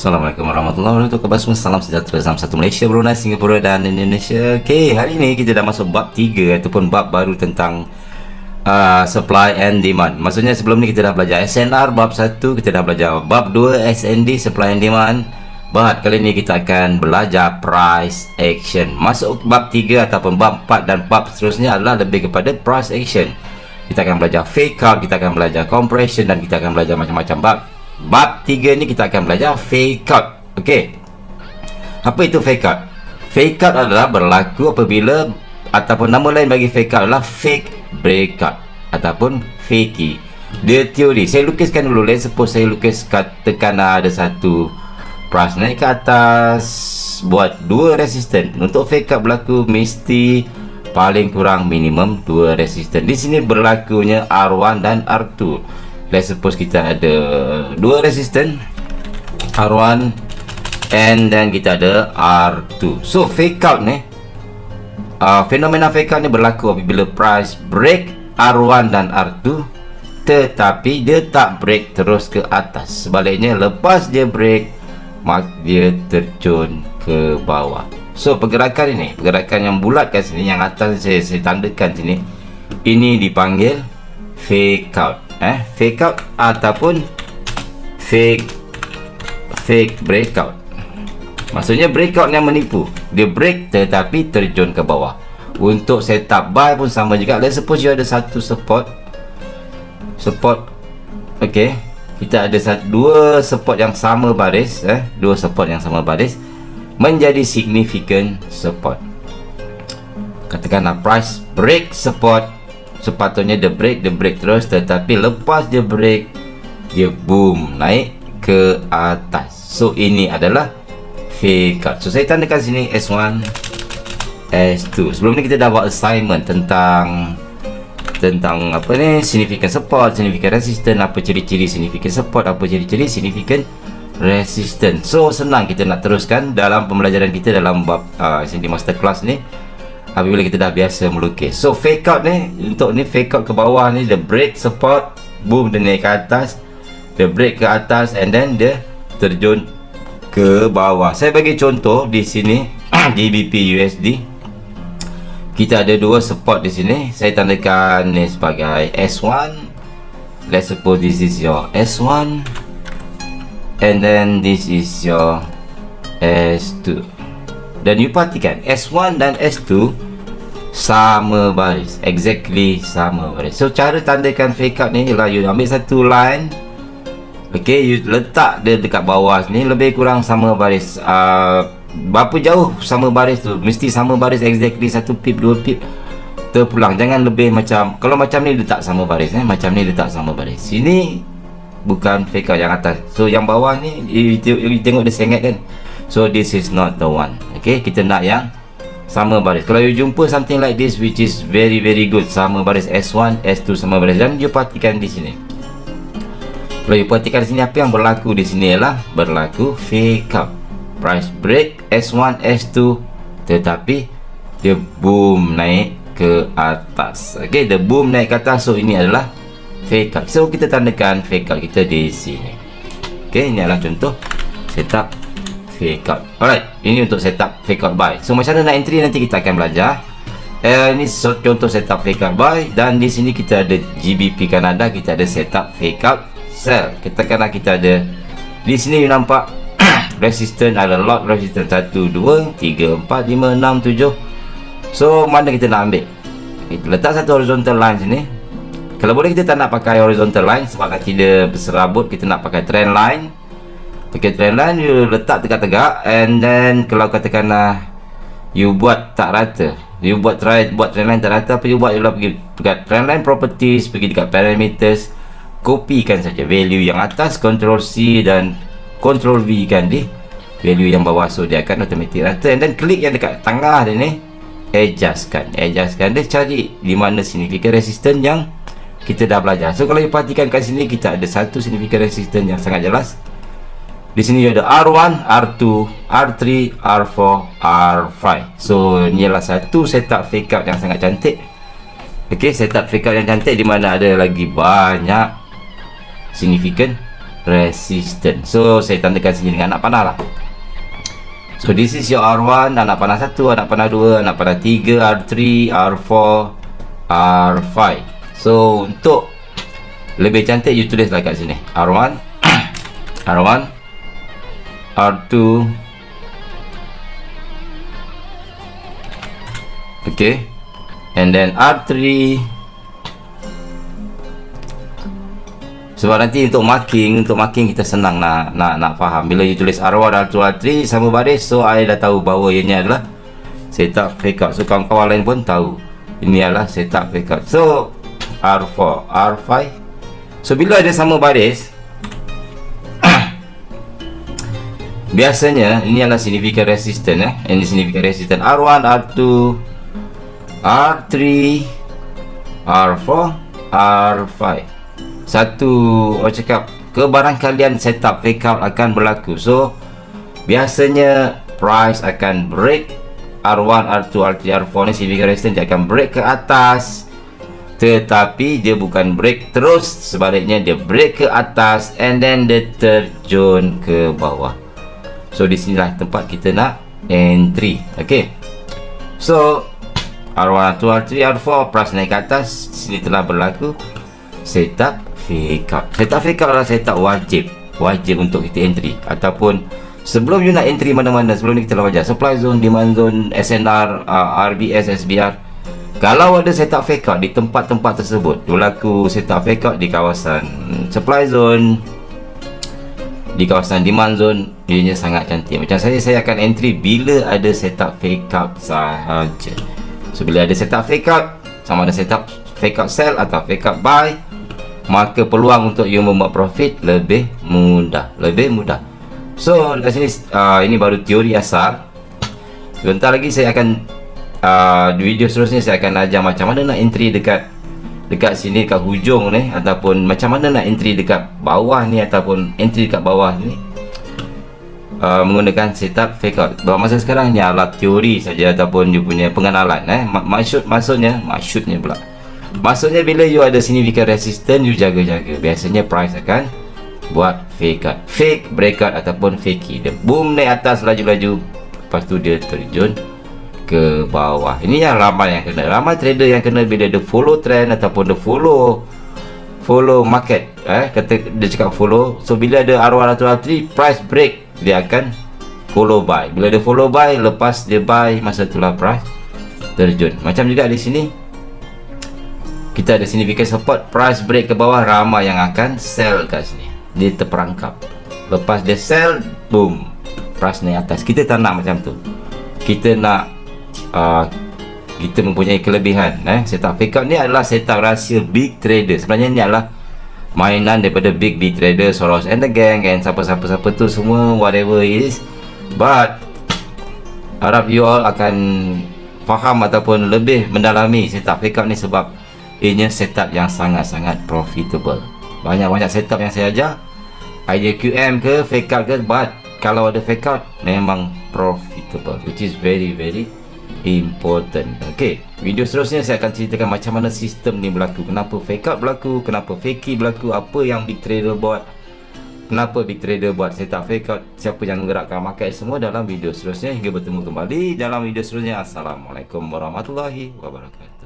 Assalamualaikum warahmatullahi wabarakatuh. Khabar semua? Salam sejahtera Salam satu Malaysia, Brunei, Singapura dan Indonesia. Okay, hari ini kita dah masuk bab 3 Ataupun bab baru tentang uh, Supply and demand. Maksudnya sebelum ni kita dah belajar SNR bab 1 Kita dah belajar bab 2 SND Supply and demand. But kali ini kita akan belajar price action. Masuk bab 3 ataupun bab 4 dan bab seterusnya adalah lebih kepada price action. Kita akan belajar fake out, kita akan belajar compression dan kita akan belajar macam-macam bab Bab 3 ni kita akan belajar fake out. Okey. Apa itu fake out? Fake out adalah berlaku apabila ataupun nama lain bagi fake out adalah fake breakout ataupun fakey. Dia teori. Saya lukiskan dulu. Let's suppose saya lukis katakan ada satu price naik ke atas buat dua resisten. Untuk fake out berlaku mesti paling kurang minimum dua resisten. Di sini berlakunya R1 dan R2 let's suppose kita ada dua resisten R1 and then kita ada R2 so fake out ni uh, fenomena fake out ni berlaku apabila price break R1 dan R2 tetapi dia tak break terus ke atas. Sebaliknya lepas dia break mak dia terjun ke bawah. So pergerakan ini pergerakan yang bulat kat sini yang atas saya, saya tandakan sini ini dipanggil fake out eh fake out ataupun fake fake breakout. Maksudnya breakout yang menipu. Dia break tetapi terjun ke bawah. Untuk setup buy pun sama juga. Let's suppose you ada satu support support ok kita ada satu, dua support yang sama baris eh. Dua support yang sama baris. Menjadi significant support. Katakanlah price break support sepatutnya dia break dia break terus. Tetapi lepas dia break dia boom naik ke atas. So ini adalah fake out so saya tandakan sini S1 S2 sebelum ni kita dah buat assignment tentang tentang apa ni? Significant support significant resistance apa ciri-ciri significant support apa ciri-ciri significant resistance. So senang kita nak teruskan dalam pembelajaran kita dalam bab uh, sini master class ni apabila kita dah biasa melukis. So fake out ni untuk ni fake out ke bawah ni the break support boom dia naik ke atas the break ke atas and then dia terjun ke bawah. Saya bagi contoh di sini GBP USD kita ada dua support di sini. Saya tandakan ni sebagai S1 let's suppose this is your S1 and then this is your S2 dan you perhatikan S1 dan S2 sama baris exactly sama baris. So cara tandakan fake out ni ialah you ambil satu line ok you letak dia dekat bawah ni lebih kurang sama baris. Uh, berapa jauh sama baris tu mesti sama baris exactly satu pip dua pip terpulang. Jangan lebih macam kalau macam ni letak sama baris eh? macam ni letak sama baris. Sini bukan fake out yang atas. So yang bawah ni you, you, you tengok dia sengat kan? So this is not the one ok kita nak yang sama baris. Kalau you jumpa something like this which is very very good sama baris S1 S2 sama baris. Dan you perhatikan di sini. Kalau you perhatikan di sini apa yang berlaku di sini ialah berlaku fake up price break S1 S2 tetapi dia boom naik ke atas. Ok the boom naik ke atas so ini adalah fake up so kita tandakan fake up kita di sini. Ok ini adalah contoh setup fake out. Alright ini untuk setup fake out buy. So macam mana nak entry nanti kita akan belajar. Eh, ini contoh setup fake out buy. Dan di sini kita ada GBP Canada kita ada setup fake out sell. Kita kena kita ada di sini you nampak resistance ada lot resistance. 1 2 3 4 5 6 7 so mana kita nak ambil? Kita letak satu horizontal line sini. Kalau boleh kita tak nak pakai horizontal line sebab dia berserabut kita nak pakai trend line pakai trend line you letak tegak-tegak and then kalau katakanlah you buat tak rata. You buat try buat trend line tak rata apa you buat? Ialah pergi dekat trend line properties pergi dekat parameters kopikan saja value yang atas control C dan control V kan di value yang bawah so dia akan automatic rata. And then klik yang dekat tengah dia ni adjustkan. Adjustkan dia cari di mana significant resistance yang kita dah belajar. So kalau you perhatikan kat sini kita ada satu significant resistance yang sangat jelas di sini ada R1, R2, R3, R4, R5. So, adalah satu setup fake out yang sangat cantik. Okey, setup fake out yang cantik di mana ada lagi banyak significant resistance so saya tandakan sini dengan anak panah lah so this is your R1 anak panah 1 anak panah 2 anak panah 3 R3 R4 R5 so untuk lebih cantik you tulislah kat sini R1 R1 R2 okay. And then R3 sebab nanti untuk marking untuk marking kita senang nak nak nak faham. Bila you tulis R1 R2 R3 sama baris so I dah tahu bahawa ini adalah setup out so kawan-kawan lain pun tahu ini adalah setup out so R4 R5 so bila ada sama baris biasanya ini adalah significant resistance eh? Ini significant resistance R1 R2 R3 R4 R5 satu orang cakap kebarangkalian setup fake out akan berlaku. So biasanya price akan break. R1, R2, R3, R4 ni significant resistance dia akan break ke atas. Tetapi dia bukan break terus. Sebaliknya dia break ke atas and then dia terjun ke bawah so di sinilah tempat kita nak entry. Ok so R1, R2, R3, R4 price naik ke atas. Sini telah berlaku setup fake out setup fake out adalah setup wajib. Wajib untuk kita entry. Ataupun sebelum you nak entry mana-mana sebelum ni kita telah wajar supply zone, demand zone, SNR, uh, RBS, SBR kalau ada setup fake out di tempat-tempat tersebut berlaku setup fake out di kawasan supply zone di kawasan demand zone ianya sangat cantik. Macam saya saya akan entry bila ada setup fake out sahaja. So bila ada setup fake out sama ada setup fake out sell atau fake out buy maka peluang untuk you membuat profit lebih mudah. Lebih mudah. So dekat sini uh, ini baru teori asal. Sebentar lagi saya akan uh, video seterusnya saya akan ajar macam mana nak entry dekat dekat sini dekat hujung ni ataupun macam mana nak entry dekat bawah ni ataupun entry dekat bawah ni. Uh, menggunakan setup fake out. Bahawa masa sekarang ni adalah teori saja ataupun you punya pengenalan eh. Maksud maksudnya maksudnya pula. Maksudnya bila you ada significant resistance You jaga-jaga. Biasanya price akan Buat fake out. Fake breakout ataupun fakey Dia boom naik atas laju-laju. Lepas tu dia terjun Ke bawah. Ini yang ramai yang kena. Ramai trader yang kena Bila dia follow trend Ataupun dia follow Follow market eh, kata Dia cakap follow. So bila ada arwah atau R3 Price break Dia akan Follow buy. Bila dia follow buy Lepas dia buy Masa itulah price Terjun. Macam juga di sini kita ada significant support price break ke bawah ramai yang akan sell kat sini. Dia terperangkap. Lepas dia sell boom price naik atas. Kita tak nak macam tu. Kita nak uh, kita mempunyai kelebihan eh? Setup. Fake out ni adalah setup rahsia big trader. Sebenarnya ni adalah mainan daripada big big trader Soros and the gang and siapa-siapa-siapa tu semua whatever it is. But harap you all akan faham ataupun lebih mendalami setup fake out ni sebab Ianya setup yang sangat-sangat profitable. Banyak-banyak setup yang saya ajar. Idea QM ke fake out ke But kalau ada fake out Memang profitable Which is very very important. Okay Video seterusnya saya akan ceritakan Macam mana sistem ni berlaku. Kenapa fake out berlaku Kenapa fakey berlaku Apa yang big trader buat Kenapa big trader buat setup fake out Siapa yang menggerakkan market semua Dalam video seterusnya. Hingga bertemu kembali Dalam video seterusnya. Assalamualaikum warahmatullahi wabarakatuh